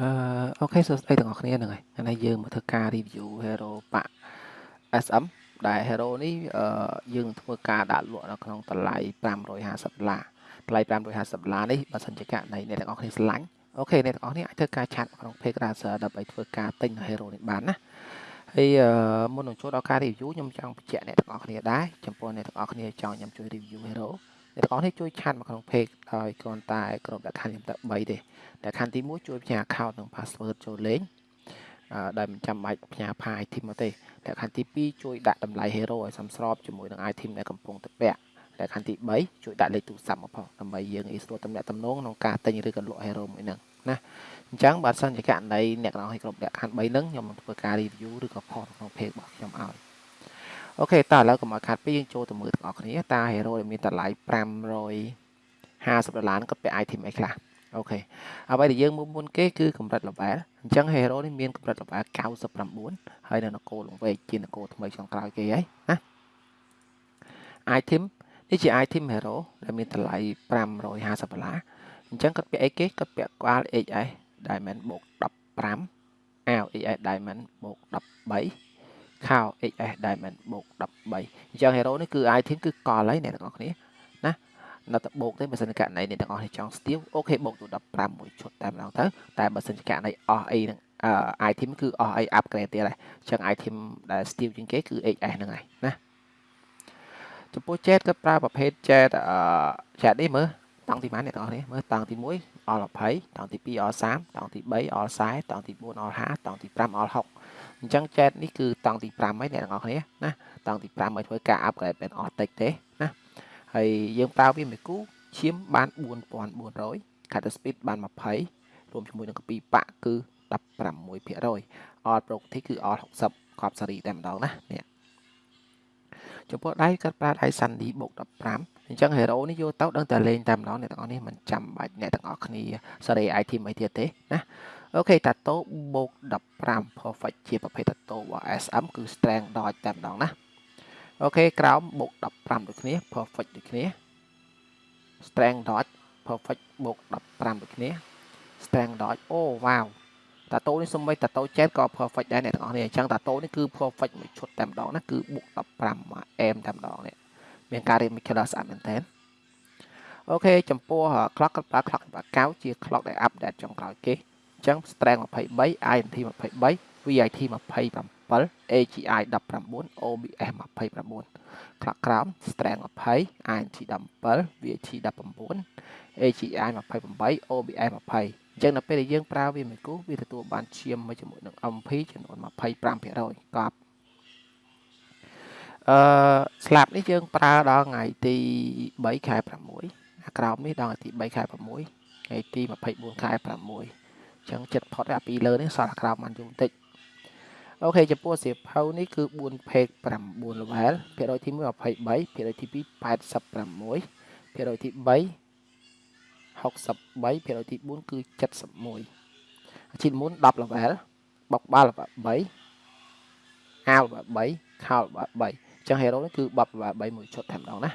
អឺ okay សួស្តីទាំងអស់គ្នាហ្នឹងហើយថ្ងៃនេះយើងមកធ្វើការ review hero pack SM ដែល hero នេះអឺយើងធ្វើការដាក់លក់នៅក្នុងតម្លៃ550ដុល្លារតម្លៃ550ដុល្លារនេះបើសិនជាករណីអ្នកទាំងអស់គ្នាស្រឡាញ់ okay អ្នកទាំងអស់គ្នាអាចធ្វើការ chat ក្នុង page Razer ដើម្បីធ្វើការទិញ hero នេះបានណាហើយមុននឹងចូលដល់ការ review ខ្ញុំចង់បញ្ជាក់អ្នកទាំងអស់គ្នាដែរចំពោះអ្នកទាំងអស់គ្នាចង់ខ្ញុំជួយ review hero អ្នកទាំងអស់គ្នាជួយ chat មកក្នុង page ដោយគ្រាន់តែក្រោមលក្ខខណ្ឌខ្ញុំតែ3ទេដែលខណ្ឌទី1ជួយផ្ញើ account និង password ចូលលេងដែលមិនចាំបាច់ផ្ញើ file item មកទេលក្ខខណ្ឌទី2ជួយដាក់តម្លៃ hero ឲ្យសមស្របជាមួយនឹង item ដែលកំពុងតែពាក់លក្ខខណ្ឌទី3ជួយដាក់លេខទូរស័ព្ទមកផងដើម្បីយើងងាយស្រួលទំនាក់ទំនងក្នុងការទិញឬក៏លក់ hero មួយហ្នឹងណាអញ្ចឹងបើសិនជាករណីអ្នកនរឲ្យគ្រប់លក្ខខណ្ឌ3ហ្នឹងខ្ញុំនឹងធ្វើការ review ឬក៏ post ក្នុង page របស់ខ្ញុំឲ្យ អូខេតើឥឡូវកុំឲ្យខាត់ពីយើងចូលទៅមើលទាំងអស់គ្នាតើ hero ដែលមានតម្លៃ550ដុល្លារគាត់ពាក់ item អីខ្លះអូខេអ្វីដែលយើងមើលមុនគេគឺកម្រិត level អញ្ចឹង hero នេះមានកម្រិត level 99ហើយនៅនគរលង្វែកជានគរថ្មីចុងក្រោយគេហើយណា item នេះជា item hero ដែលមានតម្លៃ550ដុល្លារអញ្ចឹងគាត់ពាក់អីគេគាត់ពាក់ក្បាល HS diamond បូក15អាវ HS diamond បូក13 ខោ HS diamond បូក13អញ្ចឹង hero នេះគឺ item គឺកលហើយអ្នកទាំងអស់គ្នានៅតែបូកទេបើសិនករណីអ្នកទាំងអស់នេះចង់ steal អូខេបូកទៅ15មួយឈុតតែម្ដងទៅតែបើសិនករណីអស់អីនឹង item គឺអស់អី upgrade ទៀតហើយអញ្ចឹង item ដែល steal ជាងគេគឺ HS ហ្នឹងហើយណាចំពោះ chat ក៏ប្រើប្រភេទ chat អឺ chat នេះមើលតង់ទីម៉ានអ្នកទាំងអស់នេះមើលតង់ទី1អល់20តង់ទី2អល់30តង់ទី3អល់40តង់ទី4អល់50តង់ទី5អល់60 អញ្ចឹង chat នេះគឺតង់ទី5ហើយអ្នកទាំងអស់គ្នាណាតង់ទី5ឲ្យធ្វើការ upgrade មិនអស់តិចទេណាហើយយើងប្រើវាមួយគូឈាមបាន4400 cutter speed បាន20រួមជាមួយនឹងកពីបាក់គឺ16% all property គឺ all 60កប់សេរីតែម្ដងណានេះចំពោះដៃគាត់ប្រើដៃ Sandy បូក15អញ្ចឹង hero នេះយកទៅដឹងតែលេងតែម្ដងអ្នកទាំងអស់នេះមិនចាំបាច់អ្នកទាំងអស់គ្នាសេរី item អីទៀតទេណា អូខេតាតូបូក15 perfect ជាប្រភេទតាតូរបស់ SM គឺ strength dodge តែម្ដងណាអូខេក្រោមបូក15ដូចគ្នា perfect ដូចគ្នា strength dot perfect បូក15ដូចគ្នា strength dot អូវ៉ាវតាតូនេះសំបីតាតូចែតក៏ perfect ដែរអ្នកទាំងអស់នេះអញ្ចឹងតាតូនេះគឺ perfect មួយឈុតតែម្ដងណាគឺបូក15 m តែម្ដងនេះមានការរៀប molecular ស្អាតមែនតើអូខេចំពោះ clock ក៏ប្រើ clock បាកៅជា clock ដែល update ចុងក្រោយគេ អញ្ចឹង strength 23 INT 23 VIT 27 AGI 19 OBS 29ខ្លះក្រោម strength 20 INT 17 VAT 19 AGI 28 OBS 20អញ្ចឹងនៅពេលដែលយើងប្រើវាមួយគូវាទទួលបានឈាមមួយជាមួយនឹង MP ចំនួន25%កប់អឺស្លាប់នេះយើងប្រើដល់ថ្ងៃទី3ខែ6ក្រោមនេះដល់ថ្ងៃទី3ខែ6ថ្ងៃទី24ខែ6អញ្ចឹងចិត្តផុតអាពីលើនេះសល់ក្រោមបានយូរបន្តិចអូខេចំពោះសៀវភៅនេះគឺ4 page 9 level ភាគរយទី1 23ភាគរយទី2 86ភាគរយទី3 63ភាគរយទី4គឺ71ជីមុន10 level បុកបាល់3អាវ3ខោ3អញ្ចឹង hero នេះគឺបប3មួយឈុតតែម្ដងណា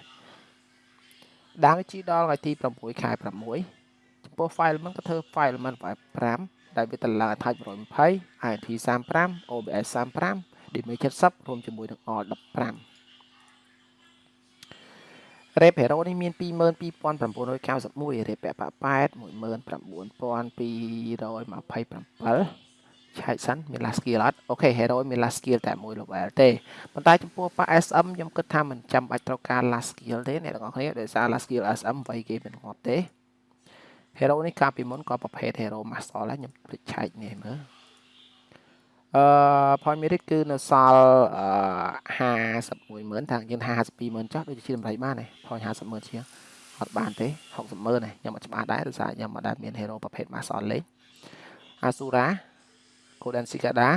ដាំជីដល់ថ្ងៃទី6ខែ6 ចំពោះ file មិនក៏ធ្វើ file មិន5ដែលវាតម្លើង attach 120 INT 35 OBS 35 DMA 70រួមជាមួយនឹង all 15 Rep Hero នេះមាន22991 Rep ពាក់8 19227ឆែកសិនមាន last skill អត់អូខេ hero មាន last skill តែមួយ level ទេប៉ុន្តែចំពោះប៉ា SM ខ្ញុំគិតថាមិនចាំបាច់ត្រូវការ last skill ទេអ្នកទាំងអស់គ្នាដោយសារ last skill SM ໄວគេមិនងាប់ទេ hero នេះកាលពីមុនក៏ប្រភេទ hero master ដែរខ្ញុំភ្លេចឆែកនេះមើលអឺ point merit គឺនៅសល់អឺ510,000ថាយើង52,000ចុះដូចជាតម្លៃបានទេ point 50,000ជាងអត់បានទេ60,000ទេខ្ញុំអត់ច្បាស់ដែរដោយសារខ្ញុំអត់ដែលមាន hero ប្រភេទ master លេង Asura Golden Cicada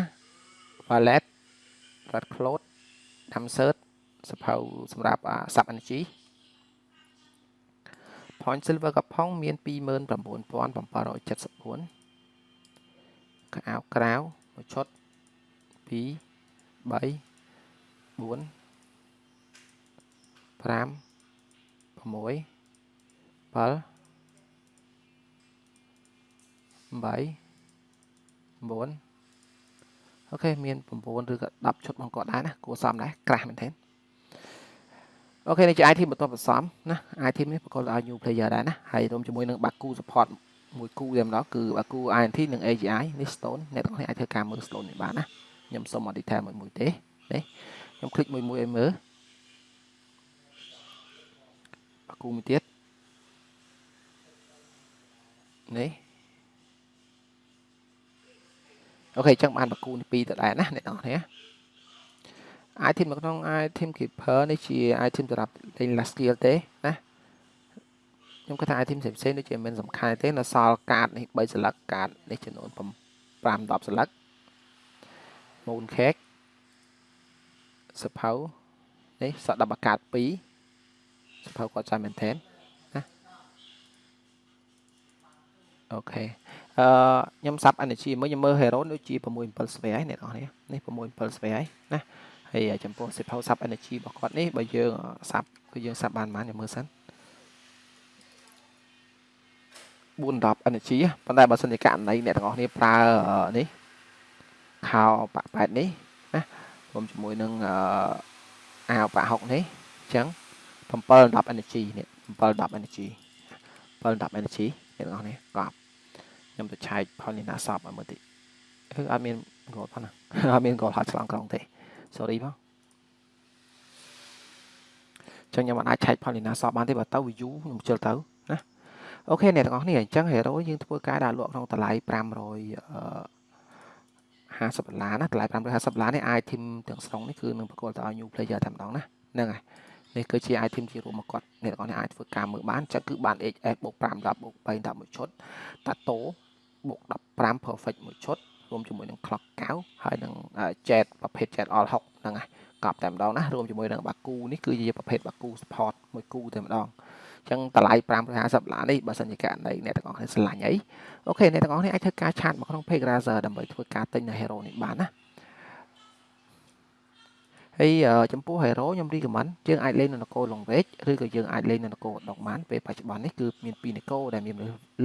Valet Red Cloud Damsert សភៅសម្រាប់ Sub Energy point silver កផុងមាន29774កៅអៅក្រៅមួយឈុត2 3 4 5 6 7 8 9អូខេមាន9ឬក៏10ឈុតបងគាត់ដែរណាគួរសមដែរក្រាស់មែនទេ អូខេនេះជា item បន្ទាប់បន្សំណា item នេះប្រកបដោយ new player ដែរណាហើយរួមជាមួយនឹង Baku support មួយគូតែម្ដងគឺ Baku INT និង AGI នេះ stone អ្នកទាំងអស់គ្នាអាចធ្វើការមើល stone នេះបានណាខ្ញុំសុំមក detail មួយមួយទេនេះខ្ញុំคลิกមួយមួយឲ្យមើល Baku មួយទៀតនេះអូខេអញ្ចឹងបាន Baku នេះពីរទៅដែរណាអ្នកទាំងអស់គ្នា item នៅក្នុង item keeper នេះជា item សម្រាប់លេង last skill ទេណាខ្ញុំគិតថា item ផ្សេងៗដូចជាមិនសំខាន់ទេនៅសល់កាតនេះ3ស្លឹកកាតនេះចំនួន5 10ស្លឹក moon cake សភៅនេះសក់10អាកាត2សភៅគាត់ចាំមែនទេណាអូខេអឺខ្ញុំសាប់ energy មួយខ្ញុំមើល hero ដូចជា6 7ស្វែហើយអ្នកនរនេះនេះ6 7ស្វែហើយណា ហើយចំពោះសិភៅសាប់ energy របស់គាត់នេះបើយើងសាប់គឺយើងសាប់បានប៉ុន្មានខ្ញុំមើលសិន410 energy ប៉ុន្តែបើសិនជាករណីអ្នកទាំងអស់គ្នាប្រើនេះខោបាក់ប៉ែតនេះណារួមជាមួយនឹងអាវបាក់6នេះអញ្ចឹង710 energy នេះ710 energy 710 energy អ្នកទាំងអស់គ្នាកប់ខ្ញុំទៅឆែកផលនេះណាសពឲ្យមើលតិចគឺអត់មាន goal ផងណាអត់មាន goal ហត់ឆ្លងក្រុងទេ sorry បងចឹងខ្ញុំអាចឆែកផលនេះណាសពបានទេបើទៅ view ខ្ញុំជិលទៅណាអូខេអ្នកទាំងអស់គ្នាអញ្ចឹង hero យើងធ្វើការដាក់លក់ក្នុងតម្លៃ500 50ដុល្លារណាតម្លៃ550ដុល្លារនេះ item ទាំងស្រុងនេះគឺនឹងប្រកល់ទៅឲ្យ new player តែម្ដងណាហ្នឹងហើយនេះគឺជា item ជារួមមកគាត់អ្នកទាំងអស់នេះអាចធ្វើការមើលបានចឹងគឺបាន HS បូក5 10បូក3 10មួយឈុតតាតូបូក15 perfect មួយឈុត រួមជាមួយនឹង clock 9ហើយនឹង jet ប្រភេទ jet all 6ហ្នឹងហើយកប់តែម្ដងណារួមជាមួយនឹងបាគូនេះគឺជាប្រភេទបាគូ support មួយគូតែម្ដងអញ្ចឹងតម្លៃ550ដុល្លារនេះបើសិនជាករណីអ្នកទាំងអស់គ្នាស្រឡាញ់អីអូខេអ្នកទាំងអស់គ្នាអាចធ្វើការឆាតមកក្នុង page Razer ដើម្បីធ្វើការទិញនៅ hero នេះបានណាហើយចំពោះ hero ខ្ញុំ recommend យើងអាចលេងនៅនគរលងវែកឬក៏យើងអាចលេងនៅនគរដងបានពេលបច្ចុប្បន្ននេះគឺមានពីរនគរដែលមាន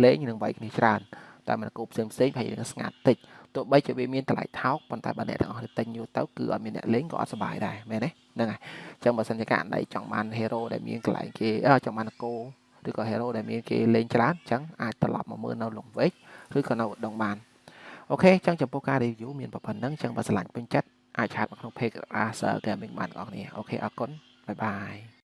លេងនឹងវាយគ្នាច្រើន តែនគរផ្សេងផ្សេងហើយនឹងស្ងាត់តិចទោះបីជាវាមានតម្លៃថោកប៉ុន្តែបើអ្នកទាំងអស់ទិញយូរទៅគឺអត់មានអ្នកលេងក៏អត់សប្បាយដែរមែនទេហ្នឹងហើយអញ្ចឹងបើសិនជាករណីចង់បាន hero ដែលមានកន្លែងគេចង់បាននគរឬក៏ hero ដែលមានគេលេងច្រើនអញ្ចឹងអាចត្រឡប់មកមើលនៅលងវែកឬក៏នៅឧដុង្គបាន okay អញ្ចឹងចំពោះការ review មានប៉ុណ្ណឹងអញ្ចឹងបើស្រឡាញ់ពេញចិត្តអាច chat មកក្នុង page Razer Gaming បានបងប្អូន okay អរគុណ bye bye